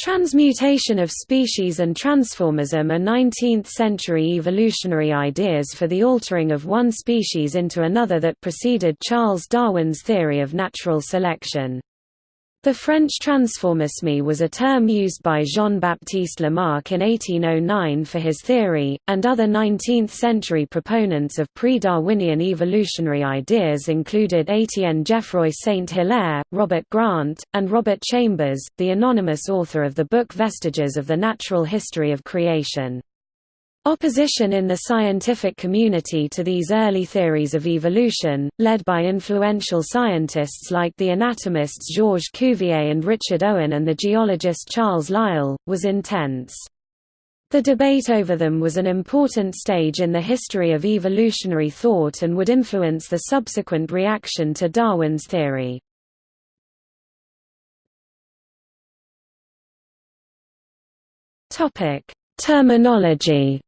Transmutation of species and transformism are 19th-century evolutionary ideas for the altering of one species into another that preceded Charles Darwin's theory of natural selection. The French transformisme was a term used by Jean-Baptiste Lamarck in 1809 for his theory, and other 19th-century proponents of pre-Darwinian evolutionary ideas included Étienne Geoffroy Saint-Hilaire, Robert Grant, and Robert Chambers, the anonymous author of the book Vestiges of the Natural History of Creation. Opposition in the scientific community to these early theories of evolution, led by influential scientists like the anatomists Georges Cuvier and Richard Owen and the geologist Charles Lyell, was intense. The debate over them was an important stage in the history of evolutionary thought and would influence the subsequent reaction to Darwin's theory. Terminology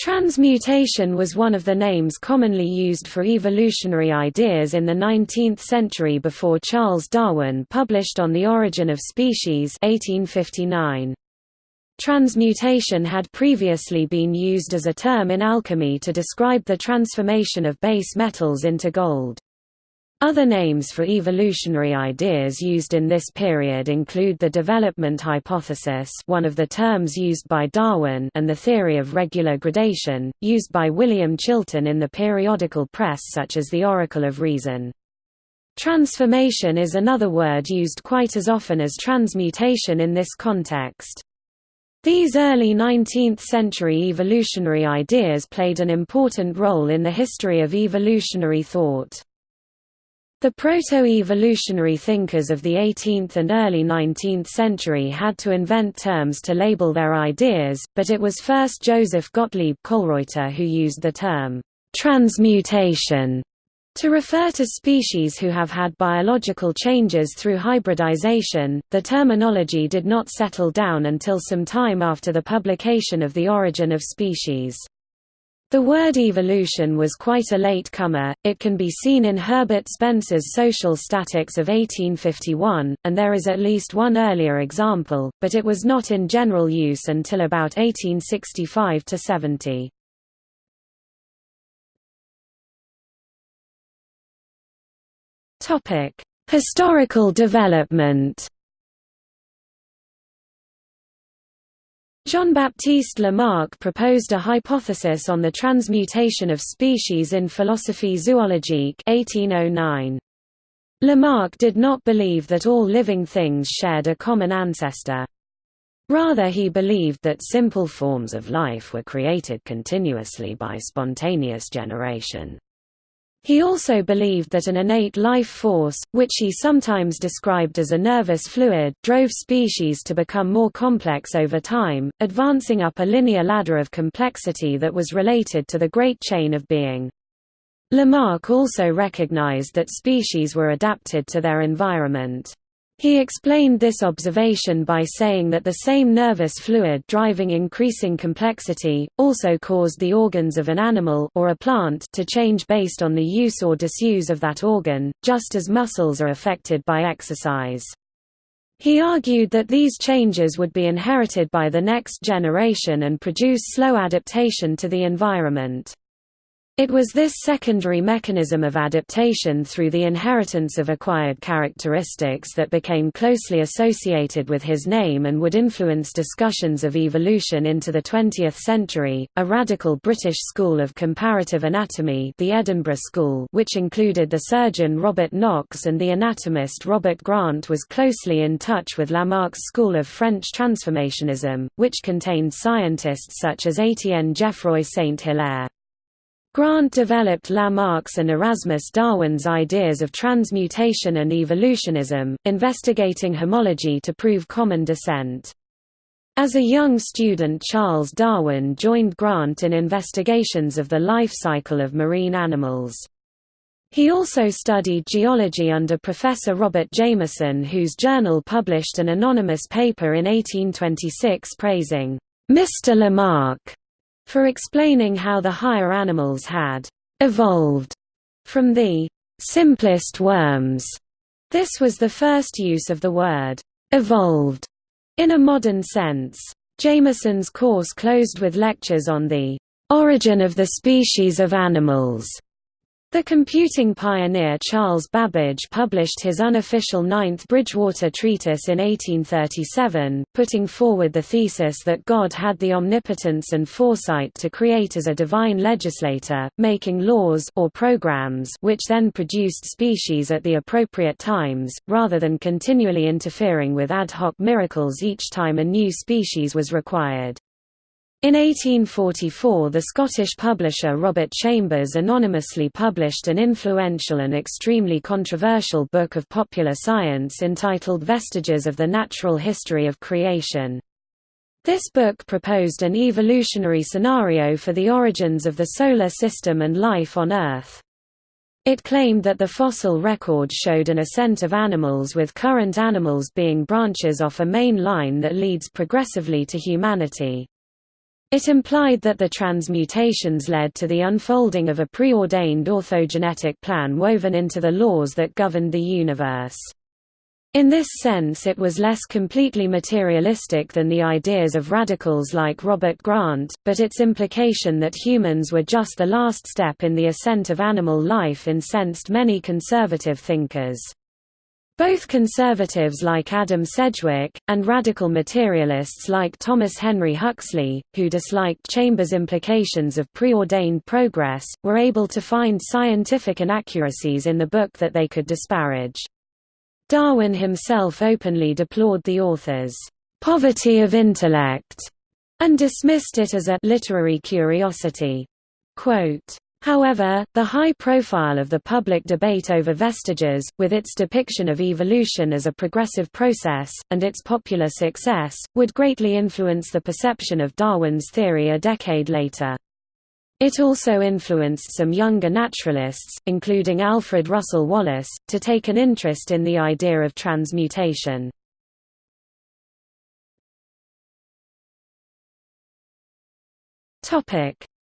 Transmutation was one of the names commonly used for evolutionary ideas in the 19th century before Charles Darwin published On the Origin of Species 1859. Transmutation had previously been used as a term in alchemy to describe the transformation of base metals into gold. Other names for evolutionary ideas used in this period include the development hypothesis one of the terms used by Darwin and the theory of regular gradation, used by William Chilton in the periodical press such as the Oracle of Reason. Transformation is another word used quite as often as transmutation in this context. These early 19th-century evolutionary ideas played an important role in the history of evolutionary thought. The proto-evolutionary thinkers of the 18th and early 19th century had to invent terms to label their ideas, but it was first Joseph Gottlieb Kölreuter who used the term, "...transmutation", to refer to species who have had biological changes through hybridization. The terminology did not settle down until some time after the publication of The Origin of Species. The word evolution was quite a late comer, it can be seen in Herbert Spencer's Social Statics of 1851, and there is at least one earlier example, but it was not in general use until about 1865–70. Historical development Jean-Baptiste Lamarck proposed a hypothesis on the transmutation of species in Philosophie zoologique 1809. Lamarck did not believe that all living things shared a common ancestor. Rather he believed that simple forms of life were created continuously by spontaneous generation. He also believed that an innate life force, which he sometimes described as a nervous fluid, drove species to become more complex over time, advancing up a linear ladder of complexity that was related to the Great Chain of Being. Lamarck also recognized that species were adapted to their environment. He explained this observation by saying that the same nervous fluid driving increasing complexity, also caused the organs of an animal or a plant to change based on the use or disuse of that organ, just as muscles are affected by exercise. He argued that these changes would be inherited by the next generation and produce slow adaptation to the environment. It was this secondary mechanism of adaptation through the inheritance of acquired characteristics that became closely associated with his name and would influence discussions of evolution into the 20th century. A radical British school of comparative anatomy, the Edinburgh School, which included the surgeon Robert Knox and the anatomist Robert Grant, was closely in touch with Lamarck's school of French transformationism, which contained scientists such as Étienne Geoffroy Saint-Hilaire. Grant developed Lamarck's and Erasmus Darwin's ideas of transmutation and evolutionism, investigating homology to prove common descent. As a young student Charles Darwin joined Grant in investigations of the life cycle of marine animals. He also studied geology under Professor Robert Jameson whose journal published an anonymous paper in 1826 praising, "'Mr. Lamarck' for explaining how the higher animals had evolved from the simplest worms This was the first use of the word «evolved» in a modern sense. Jameson's course closed with lectures on the «origin of the species of animals» The computing pioneer Charles Babbage published his unofficial Ninth Bridgewater Treatise in 1837, putting forward the thesis that God had the omnipotence and foresight to create as a divine legislator, making laws or programs which then produced species at the appropriate times, rather than continually interfering with ad hoc miracles each time a new species was required. In 1844 the Scottish publisher Robert Chambers anonymously published an influential and extremely controversial book of popular science entitled Vestiges of the Natural History of Creation. This book proposed an evolutionary scenario for the origins of the Solar System and life on Earth. It claimed that the fossil record showed an ascent of animals with current animals being branches off a main line that leads progressively to humanity. It implied that the transmutations led to the unfolding of a preordained orthogenetic plan woven into the laws that governed the universe. In this sense it was less completely materialistic than the ideas of radicals like Robert Grant, but its implication that humans were just the last step in the ascent of animal life incensed many conservative thinkers. Both conservatives like Adam Sedgwick, and radical materialists like Thomas Henry Huxley, who disliked Chambers' implications of preordained progress, were able to find scientific inaccuracies in the book that they could disparage. Darwin himself openly deplored the author's poverty of intellect, and dismissed it as a literary curiosity. Quote, However, the high profile of the public debate over vestiges, with its depiction of evolution as a progressive process, and its popular success, would greatly influence the perception of Darwin's theory a decade later. It also influenced some younger naturalists, including Alfred Russel Wallace, to take an interest in the idea of transmutation.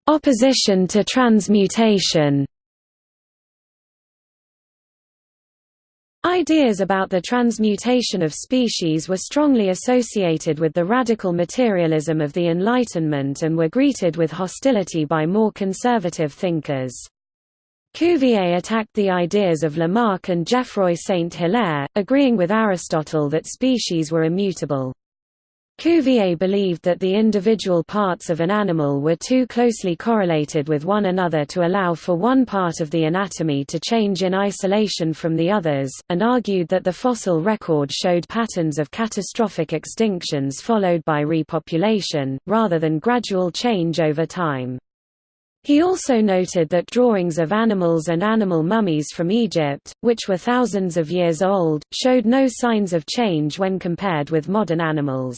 Opposition to transmutation Ideas about the transmutation of species were strongly associated with the radical materialism of the Enlightenment and were greeted with hostility by more conservative thinkers. Cuvier attacked the ideas of Lamarck and Geoffroy Saint-Hilaire, agreeing with Aristotle that species were immutable. Cuvier believed that the individual parts of an animal were too closely correlated with one another to allow for one part of the anatomy to change in isolation from the others, and argued that the fossil record showed patterns of catastrophic extinctions followed by repopulation, rather than gradual change over time. He also noted that drawings of animals and animal mummies from Egypt, which were thousands of years old, showed no signs of change when compared with modern animals.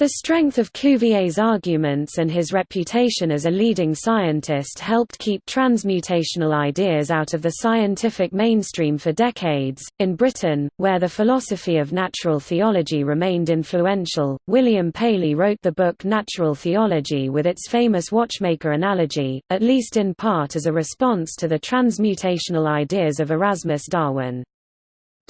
The strength of Cuvier's arguments and his reputation as a leading scientist helped keep transmutational ideas out of the scientific mainstream for decades. In Britain, where the philosophy of natural theology remained influential, William Paley wrote the book Natural Theology with its famous watchmaker analogy, at least in part as a response to the transmutational ideas of Erasmus Darwin.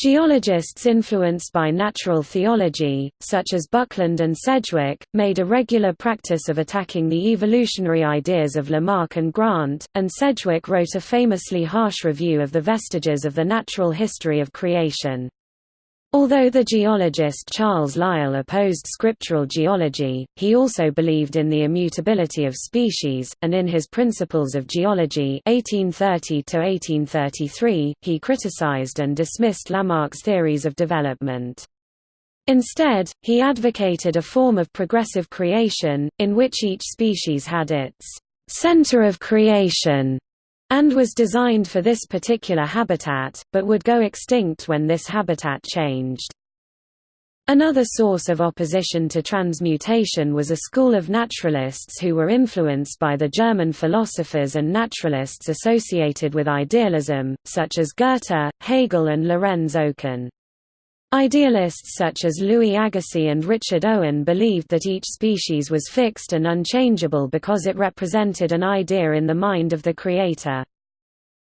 Geologists influenced by natural theology, such as Buckland and Sedgwick, made a regular practice of attacking the evolutionary ideas of Lamarck and Grant, and Sedgwick wrote a famously harsh review of the vestiges of the natural history of creation. Although the geologist Charles Lyell opposed scriptural geology, he also believed in the immutability of species, and in his Principles of Geology 1830 he criticized and dismissed Lamarck's theories of development. Instead, he advocated a form of progressive creation, in which each species had its center of creation and was designed for this particular habitat, but would go extinct when this habitat changed. Another source of opposition to transmutation was a school of naturalists who were influenced by the German philosophers and naturalists associated with idealism, such as Goethe, Hegel and Lorenz Oken. Idealists such as Louis Agassiz and Richard Owen believed that each species was fixed and unchangeable because it represented an idea in the mind of the creator.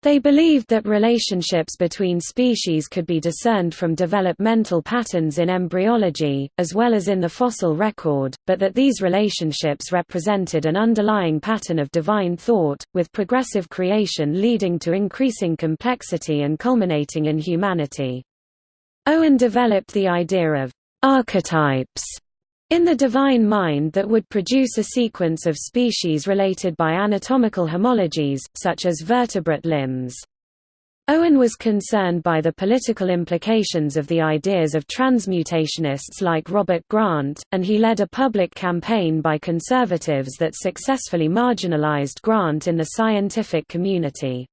They believed that relationships between species could be discerned from developmental patterns in embryology, as well as in the fossil record, but that these relationships represented an underlying pattern of divine thought, with progressive creation leading to increasing complexity and culminating in humanity. Owen developed the idea of archetypes in the divine mind that would produce a sequence of species related by anatomical homologies, such as vertebrate limbs. Owen was concerned by the political implications of the ideas of transmutationists like Robert Grant, and he led a public campaign by conservatives that successfully marginalized Grant in the scientific community.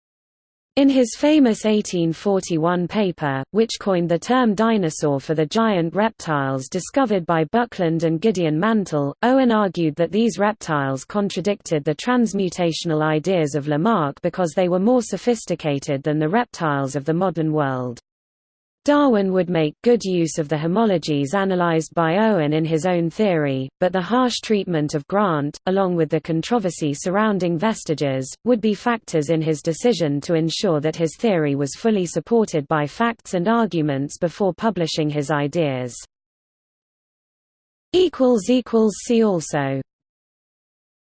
In his famous 1841 paper, which coined the term dinosaur for the giant reptiles discovered by Buckland and Gideon Mantell, Owen argued that these reptiles contradicted the transmutational ideas of Lamarck because they were more sophisticated than the reptiles of the modern world. Darwin would make good use of the homologies analyzed by Owen in his own theory, but the harsh treatment of Grant, along with the controversy surrounding vestiges, would be factors in his decision to ensure that his theory was fully supported by facts and arguments before publishing his ideas. See also